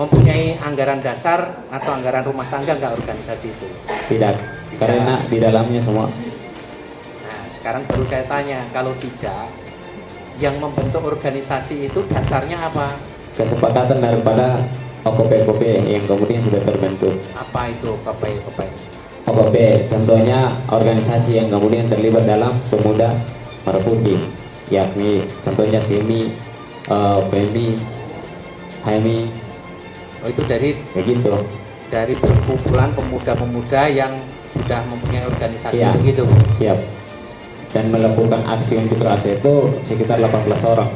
mempunyai anggaran dasar atau anggaran rumah tangga nggak organisasi itu? Tidak, karena di dalamnya semua Nah, sekarang baru saya tanya, kalau tidak, yang membentuk organisasi itu dasarnya apa? kesepakatan daripada OKP-OKP yang kemudian sudah terbentuk. Apa itu KPI? OKP contohnya organisasi yang kemudian terlibat dalam pemuda merah putih, yakni contohnya SEMI, eh, PMI, HMI, Oh itu dari begitu. dari perkumpulan pemuda-pemuda yang sudah mempunyai organisasi Iya. begitu. Siap. Dan melakukan aksi untuk rasa itu sekitar 18 orang.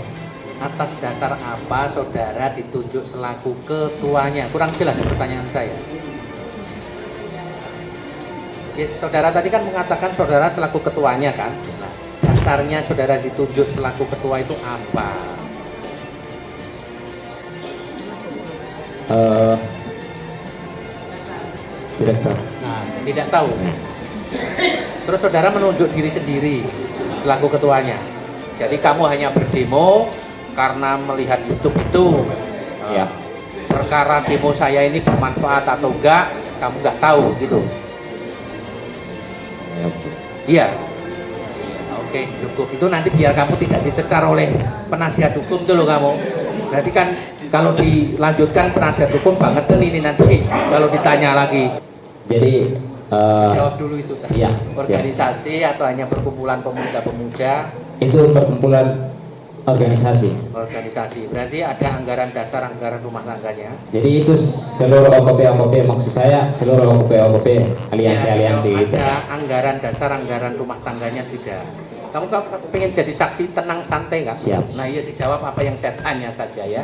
Atas dasar apa saudara ditunjuk selaku ketuanya? Kurang jelas ya pertanyaan saya. Yes, saudara tadi kan mengatakan saudara selaku ketuanya kan? Nah, dasarnya saudara ditunjuk selaku ketua itu apa? Eh, tidak tahu. Nah, tidak tahu. Terus saudara menunjuk diri sendiri selaku ketuanya. Jadi kamu hanya berdemo karena melihat YouTube itu. Ya. Perkara demo saya ini bermanfaat atau enggak, kamu nggak tahu gitu. Ya, Iya. Oke, cukup. Itu nanti biar kamu tidak dicecar oleh penasihat hukum tuh loh kamu. Berarti kan kalau dilanjutkan penasihat hukum banget ini nanti kalau ditanya lagi. Jadi eh, Jawab dulu itu. Iya, siap. Organisasi atau hanya perkumpulan pemuda-pemuda itu perkumpulan organisasi. organisasi. Berarti ada anggaran dasar anggaran rumah tangganya. Jadi itu seluruh OKP-OKP maksud saya seluruh OKP-OKP aliansi-aliansi Ya, gitu. Ada anggaran dasar anggaran rumah tangganya tidak. Kamu pengen jadi saksi tenang santai kan? Siap. Nah iya dijawab apa yang saya tanya saja ya.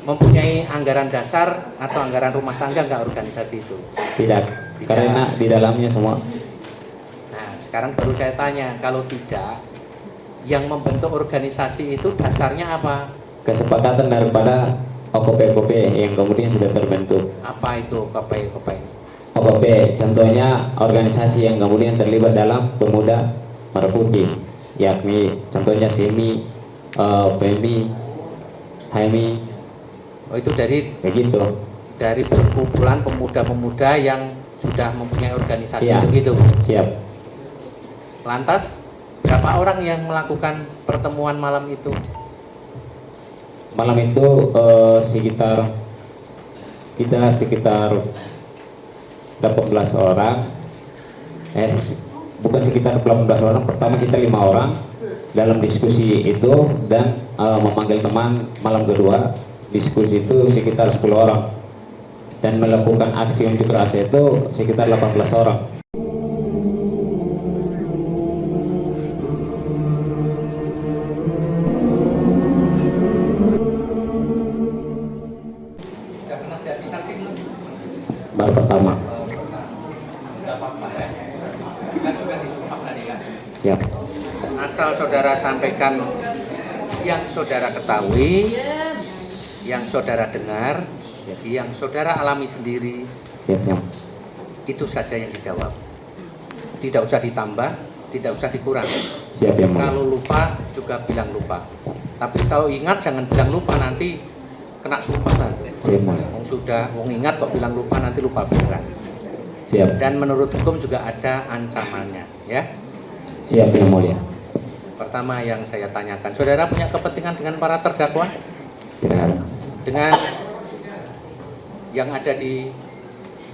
Mempunyai anggaran dasar atau anggaran rumah tangga nggak organisasi itu? Tidak, karena di dalamnya semua Nah sekarang baru saya tanya, kalau tidak, yang membentuk organisasi itu dasarnya apa? kesepakatan daripada OKP-OKP yang kemudian sudah terbentuk. Apa itu KPI? OKP contohnya organisasi yang kemudian terlibat dalam pemuda merah putih, yakni contohnya SEMI, eh, PMI, HMI, Oh itu dari begitu. dari perkumpulan pemuda-pemuda yang sudah mempunyai organisasi Iya. begitu. Siap. Lantas berapa orang yang melakukan pertemuan malam itu? Malam itu eh, sekitar kita sekitar 18 orang eh bukan sekitar 18 orang pertama kita lima orang dalam diskusi itu dan eh, memanggil teman malam kedua diskusi itu sekitar 10 orang. Dan melakukan aksi untuk rasa itu sekitar 18 orang. Baru pertama. Ya. Kan kan. siap. Asal saudara sampaikan yang saudara ketahui, yang saudara dengar, jadi yang saudara alami sendiri, siap yang itu saja yang dijawab. Tidak usah ditambah, tidak usah dikurangi. siap yang mulia. Kalau lupa juga bilang lupa. Tapi kalau ingat jangan bilang lupa nanti kena sumpah nanti. siap mulia. Wong sudah wong ingat kok bilang lupa nanti lupa beneran. siap Dan menurut hukum juga ada ancamannya, ya. siap yang mulia Pertama yang saya tanyakan, saudara punya kepentingan dengan para terdakwa? tidak ada Dengan yang ada di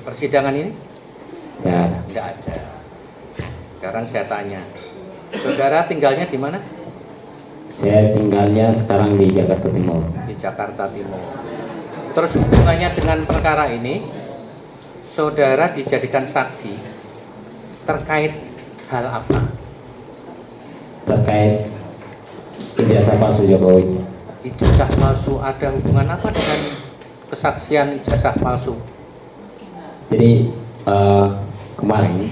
persidangan ini? ada Tidak ada. Sekarang saya tanya, saudara tinggalnya di mana? Saya tinggalnya sekarang di Jakarta Timur. Di Jakarta Timur. Terus hubungannya dengan perkara ini, saudara dijadikan saksi terkait hal apa? Terkait ijazah palsu Jokowi. Ijazah palsu ada hubungan apa dengan kesaksian ijazah palsu? Jadi eh, kemarin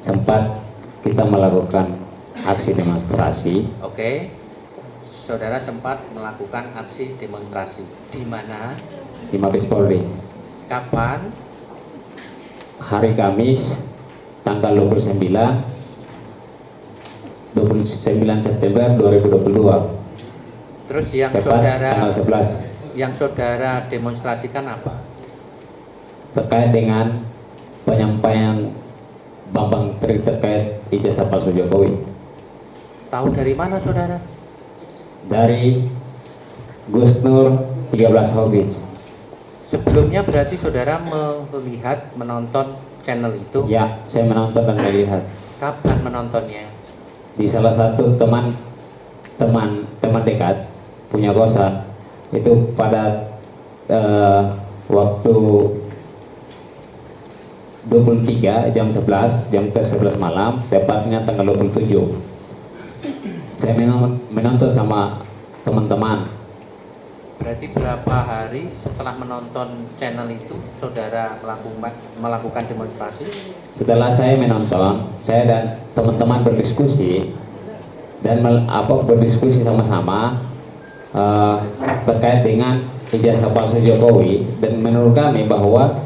sempat kita melakukan aksi demonstrasi. Oke, saudara sempat melakukan aksi demonstrasi. Di mana, di Mabes Polri. Kapan, hari Kamis tanggal 29 29 September 2022 terus yang tepat saudara tanggal 11 yang saudara demonstrasikan apa? terkait dengan penyampaian Bambang Tri terkait ijazah palsu Jokowi Tahu dari mana saudara? dari Gus Nur 13 Hafiz Sebelumnya berarti saudara melihat, menonton channel itu. ya saya menonton dan melihat Kapan menontonnya? di salah satu teman teman teman dekat punya kosan. Itu pada eh, waktu 23 jam 11 jam ke 11 malam tepatnya tanggal 27 saya menonton, sama teman-teman. Berarti berapa hari setelah menonton channel itu saudara melakukan melakukan demonstrasi? setelah saya menonton saya dan teman-teman berdiskusi dan apa berdiskusi sama-sama eh, terkait dengan ijazah palsu Jokowi dan menurut kami bahwa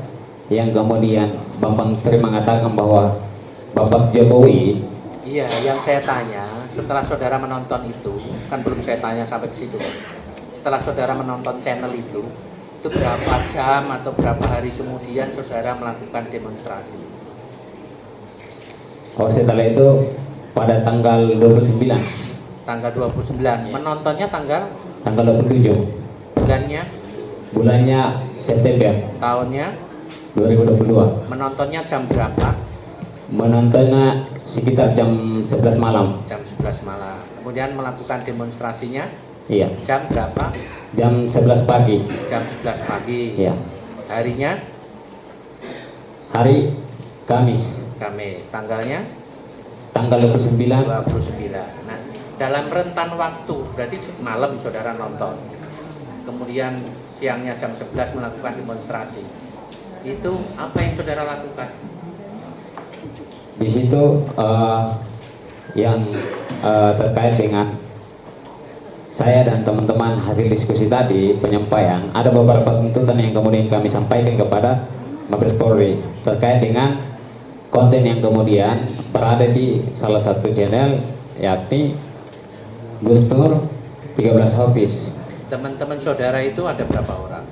yang kemudian Bambang Tri mengatakan bahwa Bapak Jokowi Iya, yang saya tanya setelah saudara menonton itu kan belum saya tanya sampai ke situ. Setelah saudara menonton channel itu, itu berapa jam atau berapa hari kemudian saudara melakukan demonstrasi? oh setelah itu pada tanggal 29 Tanggal 29. Menontonnya tanggal tanggal 27 bulannya, bulannya September. Tahunnya, 2022 menontonnya jam berapa? menontonnya sekitar jam 11 malam. Jam 11 malam. Kemudian melakukan demonstrasinya? Iya. Jam berapa? jam 11 pagi. Jam 11 pagi. iya. Harinya? Hari Kamis. Kamis. Tanggalnya? Tanggal 29 29. Nah, dalam rentan waktu, berarti malam saudara nonton. Kemudian siangnya jam 11 melakukan demonstrasi. Itu apa yang saudara lakukan? di situ eh, yang eh, terkait dengan saya dan teman-teman hasil diskusi tadi penyampaian ada beberapa tuntutan yang kemudian kami sampaikan kepada Mabes Polri terkait dengan konten yang kemudian berada di salah satu channel yakni Gus Nur 13 Hafiz Teman-teman saudara itu ada berapa orang?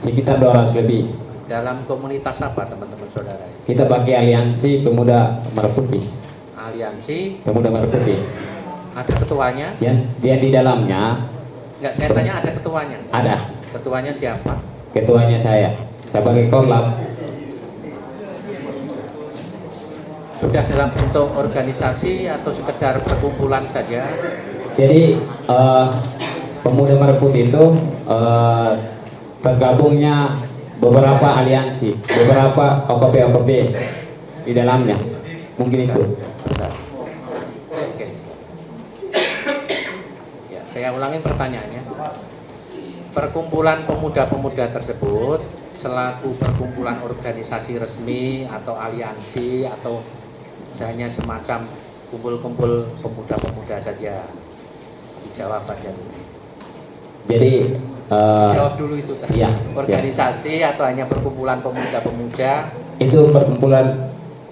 sekitar 200 lebih Dalam komunitas apa teman-teman saudara? kita pakai aliansi pemuda merah putih Aliansi, pemuda merah putih ada ketuanya? yang dia di dalamnya Enggak, saya tanya ada ketuanya. ada Ketuanya siapa? ketuanya saya sebagai korlap Sudah dalam bentuk organisasi atau sekedar perkumpulan saja? jadi eh, pemuda merah putih itu eh, tergabungnya beberapa aliansi beberapa OKP-OKP di dalamnya mungkin itu. Oke. Ya, saya ulangin pertanyaannya. Perkumpulan pemuda-pemuda tersebut selaku perkumpulan organisasi resmi atau aliansi atau hanya semacam kumpul-kumpul pemuda-pemuda saja. Dijawab aja jadi eh, Jawab dulu itu tadi. siap. organisasi atau hanya perkumpulan pemuda-pemuda itu perkumpulan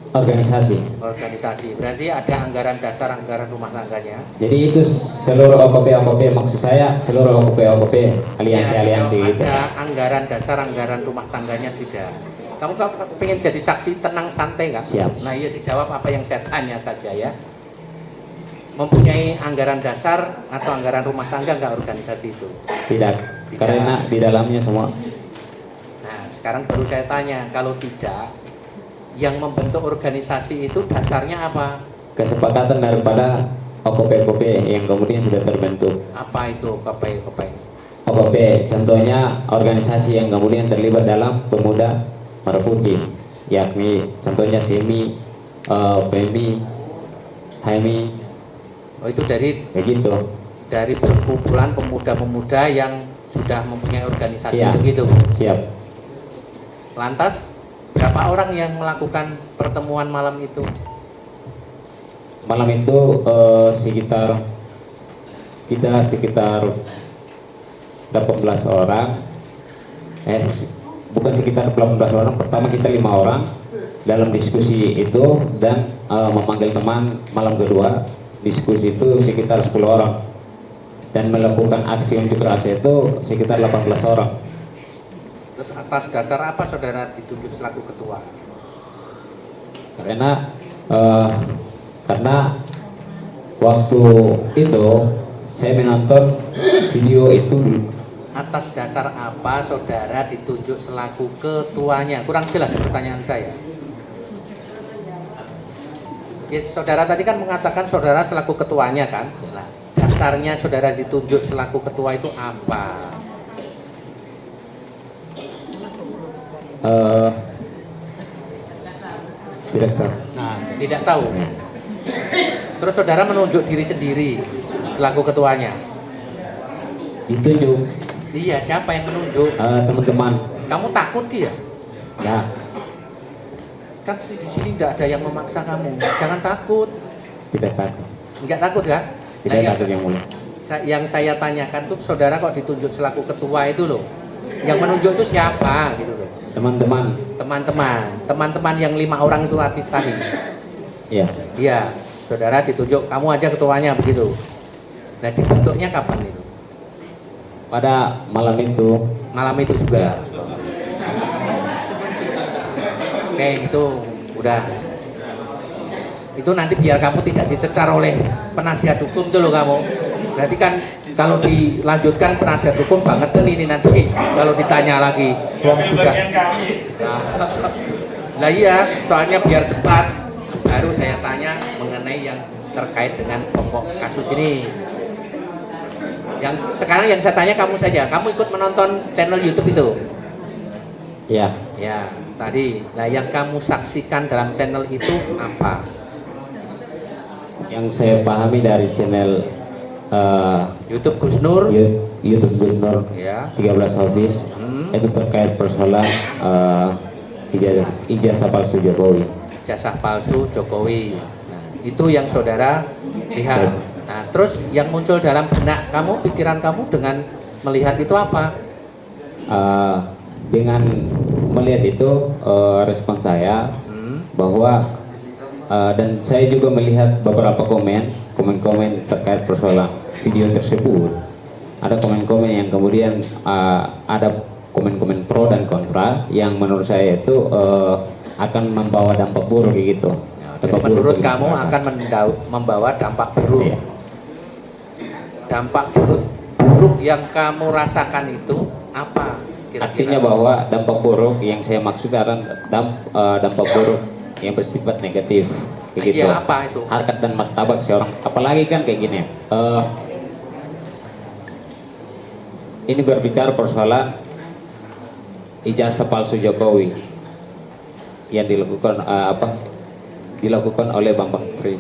organisasi organisasi. Berarti ada anggaran dasar, anggaran rumah tangganya. jadi itu seluruh OKP-OKP maksud saya seluruh OKP-OKP aliansi-aliansi Ya, gitu Ada anggaran dasar, anggaran rumah tangganya tidak. Kamu kamu pengen jadi saksi tenang santai nggak? Siap. Nah iya dijawab apa yang saya tanya saja ya. Mempunyai anggaran dasar atau anggaran rumah tangga nggak organisasi itu? tidak Tidak. karena di dalamnya semua Nah sekarang baru saya tanya, kalau tidak, yang membentuk organisasi itu dasarnya apa? kesepakatan daripada OKP-OKP yang kemudian sudah terbentuk Apa itu KPI? OKP contohnya organisasi yang kemudian terlibat dalam pemuda merah putih yakni contohnya SEMI, eh, PMI, HMI Oh itu dari kayak gitu dari perkumpulan pemuda-pemuda yang sudah mempunyai organisasi Iya. begitu. siap Lantas berapa orang yang melakukan pertemuan malam itu? malam itu eh, sekitar kita sekitar 18 orang eh bukan sekitar 18 orang pertama kita lima orang dalam diskusi itu dan eh, memanggil teman malam kedua diskusi itu sekitar 10 orang dan melakukan aksi unjuk rasa itu sekitar 18 orang. Terus atas dasar apa saudara ditunjuk selaku ketua? Karena eh, karena waktu itu saya menonton video itu Atas dasar apa saudara ditunjuk selaku ketuanya? Kurang jelas pertanyaan saya. Yes, saudara tadi kan mengatakan saudara selaku ketuanya kan? Dasarnya saudara ditunjuk selaku ketua itu apa? eh, tidak tahu. Nah, tidak tahu. Terus saudara menunjuk diri sendiri selaku ketuanya. Ditunjuk Iya, siapa yang menunjuk? eh, teman-teman. Kamu takut ya? Ya, Kan di sini tidak ada yang memaksa kamu. Jangan takut. tidak takut. Enggak takut kan? Tidak Nah, yang- takut yang mulia. Sa- yang saya tanyakan tuh saudara kok ditunjuk selaku ketua itu loh yang menunjuk itu siapa gitu loh Teman-teman, teman-teman teman-teman yang lima orang itu tadi tadi ya. iya saudara ditunjuk kamu aja ketuanya begitu nah dibentuknya kapan itu Pada malam itu malam itu juga. Oke itu udah. Itu nanti biar kamu tidak dicecar oleh penasihat hukum tuh loh kamu. Berarti kan kalau dilanjutkan penasihat hukum banget tuh ini nanti. Kalau ditanya lagi wong sudah nah, lah iya soalnya biar cepat. Baru saya tanya mengenai yang terkait dengan pokok kasus ini yang sekarang yang saya tanya kamu saja kamu ikut menonton channel YouTube itu ya Ya, tadi. Nah, yang kamu saksikan dalam channel itu apa? yang saya pahami dari channel eh, YouTube Gus Nur. YouTube Gus Nur Ya. 13 Office Hmm. itu terkait persoalan eh, ijazah, ijazah palsu Jokowi. Jasa palsu Jokowi. Nah, itu yang saudara lihat. Nah, terus yang muncul dalam benak kamu, pikiran kamu dengan melihat itu apa? Eh, dengan melihat itu eh, respon saya Hmm. bahwa eh, dan saya juga melihat beberapa komen komen-komen terkait persoalan video tersebut ada komen-komen yang kemudian eh, ada komen-komen pro dan kontra yang menurut saya itu eh, akan membawa dampak buruk gitu Ya, jadi Dampak buruk menurut bagi kamu masyarakat. akan membawa dampak buruk. Iya. Dampak buruk buruk yang kamu rasakan itu apa? Kira-kira? artinya bahwa dampak buruk yang saya maksud adalah dam- eh, dampak buruk yang bersifat negatif kayak gitu Iya, apa itu? harkat dan martabat seorang apalagi kan kayak gini eh, ini berbicara persoalan ijazah palsu Jokowi yang dilakukan eh, apa dilakukan oleh Bambang Tri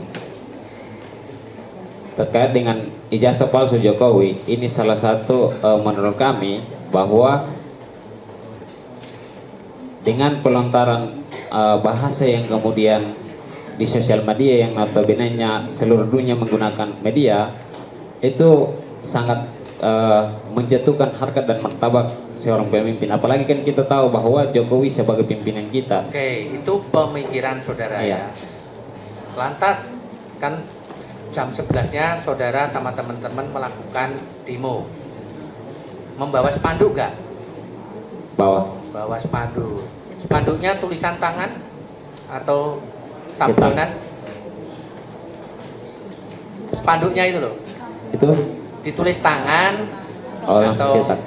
terkait dengan ijazah palsu Jokowi ini salah satu eh, menurut kami bahwa dengan pelontaran eh, bahasa yang kemudian di sosial media yang notabene seluruh dunia menggunakan media itu sangat eh, menjatuhkan harkat dan martabat seorang pemimpin apalagi kan kita tahu bahwa Jokowi sebagai pimpinan kita Oke, itu pemikiran saudara Iya. ya. Lantas kan jam 11-nya saudara sama teman-teman melakukan demo. Membawa spanduk nggak? bahwa Bawa spanduk. Spanduknya tulisan tangan atau sablonan? Spanduknya itu loh, itu ditulis tangan oh atau cetak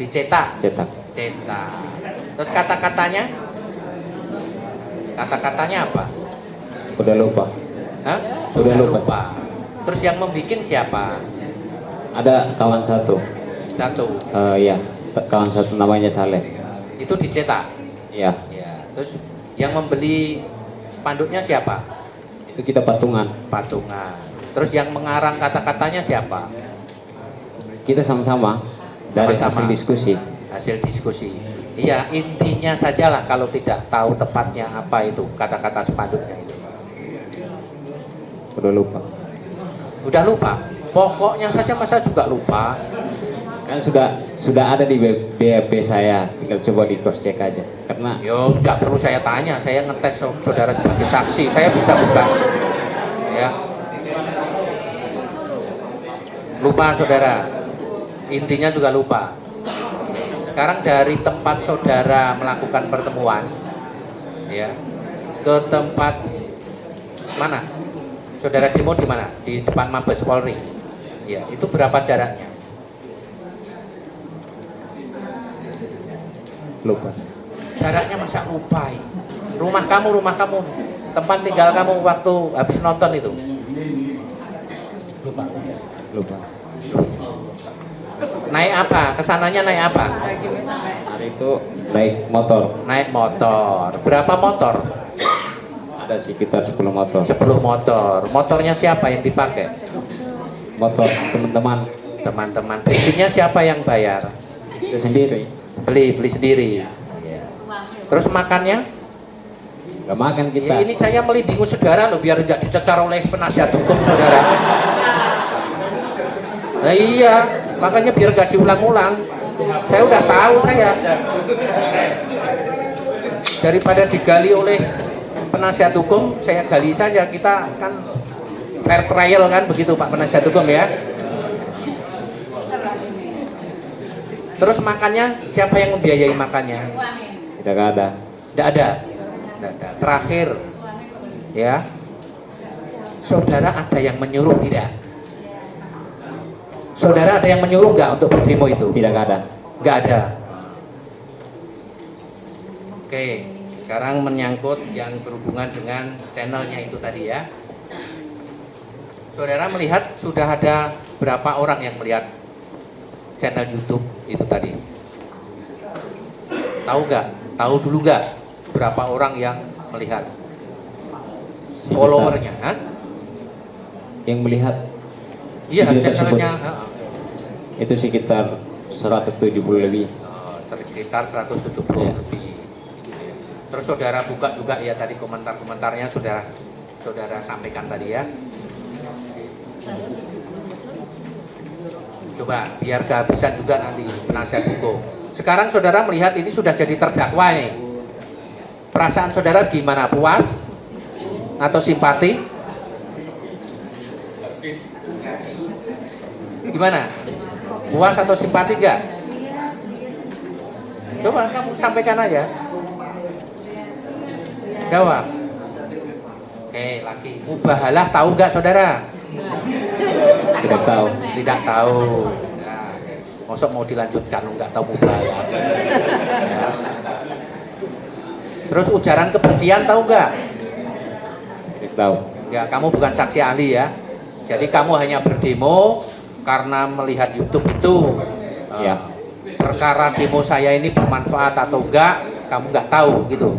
dicetak, cetak cetak. Terus kata-katanya? Kata-katanya apa? udah lupa Hah? Sudah lupa. Terus yang membikin siapa? ada kawan satu Satu. eh, ya kawan satu namanya Saleh Itu dicetak. ya Ya. Terus yang membeli spanduknya siapa? itu kita patungan Patungan. Terus yang mengarang kata-katanya siapa? kita sama-sama dari Sama-sama. hasil diskusi Hasil diskusi. Iya, intinya sajalah kalau tidak tahu tepatnya apa itu kata-kata spanduknya itu. Udah lupa Udah lupa. Pokoknya saja masa juga lupa. kan sudah sudah ada di B- BAP saya tinggal coba di cross check aja karena Yo, tidak perlu saya tanya, saya ngetes saudara sebagai saksi, saya bisa buka. Ya. Lupa saudara. Intinya juga lupa. Sekarang dari tempat saudara melakukan pertemuan, ya, ke tempat mana? Saudara demo di mana? Di depan Mabes Polri. Ya, itu berapa jaraknya? lupa Jaraknya masa lupa? Rumah kamu, rumah kamu, tempat tinggal kamu waktu habis nonton itu. lupa Naik apa? Ke sananya naik apa? hari itu naik motor Naik motor. Berapa motor? Ada sekitar 10 motor 10 motor. Motornya siapa yang dipakai? motor teman-teman Teman-teman. Bensinnya siapa yang bayar? itu sendiri Beli, beli sendiri. Iya. Terus makannya? nggak makan kita Ya, ini saya melindungi saudara loh biar tidak dicecar oleh penasihat hukum saudara. Nah iya, makanya biar gak diulang-ulang. Saya udah tahu saya. Daripada digali oleh penasihat hukum, saya gali saja. Kita kan fair trial kan begitu Pak penasihat hukum ya. Terus makannya siapa yang membiayai makannya? tidak ada Tidak ada. Tidak ada. Terakhir, ya, saudara ada yang menyuruh tidak? Saudara ada yang menyuruh nggak untuk berdemo itu? tidak ada Nggak ada. Oke, sekarang menyangkut yang berhubungan dengan channelnya itu tadi ya. Saudara melihat sudah ada berapa orang yang melihat channel YouTube itu tadi? Tahu nggak? Tahu dulu nggak berapa orang yang melihat followernya? Hah? yang melihat Iya, channelnya. itu sekitar 170 lebih Oh, sekitar 170 Iya. lebih. Terus saudara buka juga ya tadi komentar-komentarnya saudara saudara sampaikan tadi ya. Coba biar kehabisan juga nanti penasihat hukum. Sekarang saudara melihat ini sudah jadi terdakwa nih. Perasaan saudara gimana? Puas atau simpati? Gimana? Puas atau simpati enggak? Coba kamu sampaikan aja. Jawab. Oke, lagi. Mubahalah tahu nggak saudara? tidak tahu Tidak tahu. Nah, Mosok mau dilanjutkan nggak tahu mubahalah. Ya. Terus ujaran kebencian tahu nggak? tidak tahu Ya, kamu bukan saksi ahli ya. Jadi kamu hanya berdemo karena melihat YouTube itu. eh, Ya. Perkara demo saya ini bermanfaat atau enggak, kamu nggak tahu gitu.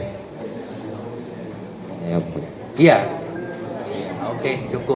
Ya Iya. Oke, cukup.